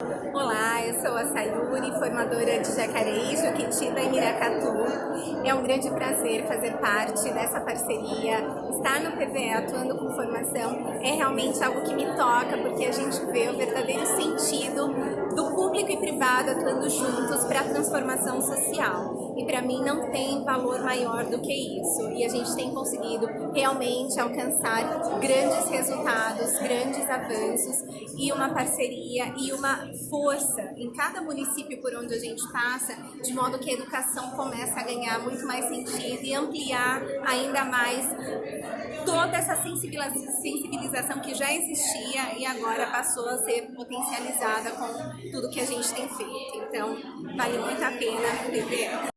Olá, eu sou a Sayuri, formadora de Jacareí, Juquitita e Miracatu. É um grande prazer fazer parte dessa parceria. Estar no PVE atuando com formação é realmente algo que me toca, porque a gente vê o verdadeiro sentido do público e privado atuando juntos para a transformação social. E para mim não tem valor maior do que isso. E a gente tem conseguido realmente alcançar grandes resultados, grandes avanços e uma parceria e uma força em cada município por onde a gente passa, de modo que a educação começa a ganhar muito mais sentido e ampliar ainda mais toda essa sensibilização que já existia e agora passou a ser potencializada com tudo que a gente tem feito. Então, vale muito a pena PPL.